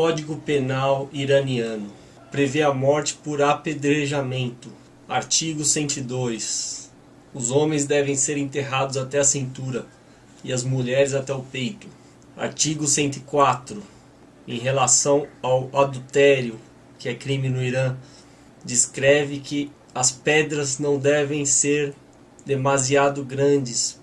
Código Penal iraniano prevê a morte por apedrejamento. Artigo 102. Os homens devem ser enterrados até a cintura e as mulheres até o peito. Artigo 104. Em relação ao adultério, que é crime no Irã, descreve que as pedras não devem ser demasiado grandes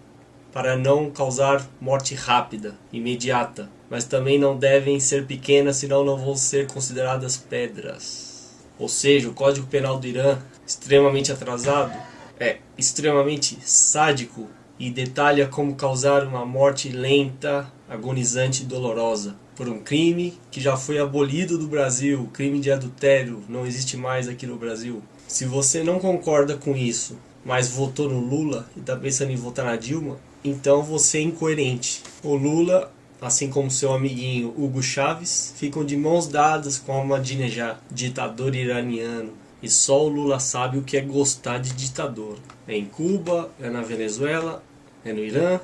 para não causar morte rápida, imediata, mas também não devem ser pequenas, senão não vão ser consideradas pedras. Ou seja, o Código Penal do Irã, extremamente atrasado, é extremamente sádico e detalha como causar uma morte lenta, agonizante e dolorosa por um crime que já foi abolido do Brasil, crime de adultério não existe mais aqui no Brasil. Se você não concorda com isso, mas votou no Lula e está pensando em votar na Dilma, então você é incoerente. O Lula, assim como seu amiguinho Hugo Chávez, ficam de mãos dadas com Ahmadinejad, ditador iraniano. E só o Lula sabe o que é gostar de ditador. É em Cuba, é na Venezuela, é no Irã,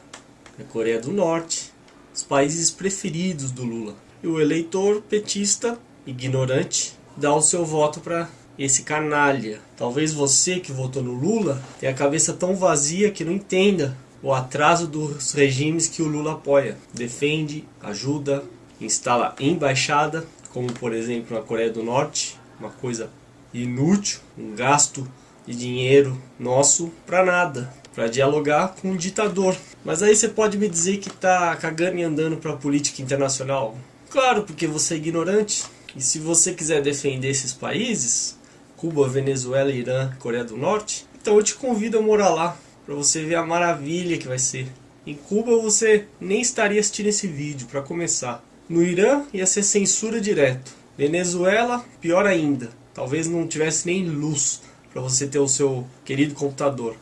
é Coreia do Norte, os países preferidos do Lula. E o eleitor petista, ignorante, dá o seu voto para esse canalha. Talvez você que votou no Lula tenha a cabeça tão vazia que não entenda o atraso dos regimes que o Lula apoia. Defende, ajuda, instala embaixada, como por exemplo na Coreia do Norte, uma coisa inútil, um gasto de dinheiro nosso para nada, para dialogar com um ditador. Mas aí você pode me dizer que tá cagando e andando para a política internacional? Claro, porque você é ignorante. E se você quiser defender esses países, Cuba, Venezuela, Irã, Coreia do Norte, então eu te convido a morar lá para você ver a maravilha que vai ser. Em Cuba você nem estaria assistindo esse vídeo, para começar. No Irã ia ser censura direto. Venezuela, pior ainda. Talvez não tivesse nem luz para você ter o seu querido computador.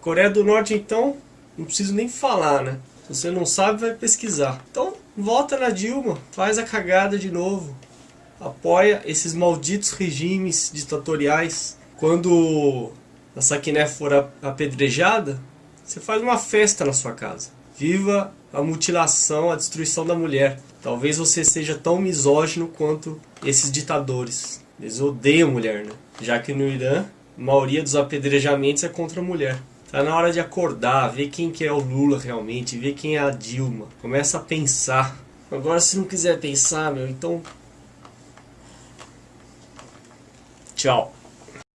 Coreia do Norte então, não preciso nem falar, né? Se você não sabe, vai pesquisar. Então, volta na Dilma, faz a cagada de novo. Apoia esses malditos regimes ditatoriais. Quando a Saquiné for apedrejada, você faz uma festa na sua casa. Viva a mutilação, a destruição da mulher. Talvez você seja tão misógino quanto esses ditadores. Eles odeiam mulher, né? Já que no Irã, a maioria dos apedrejamentos é contra a mulher. Tá na hora de acordar, ver quem que é o Lula realmente, ver quem é a Dilma. Começa a pensar. Agora se não quiser pensar, meu, então... Tchau.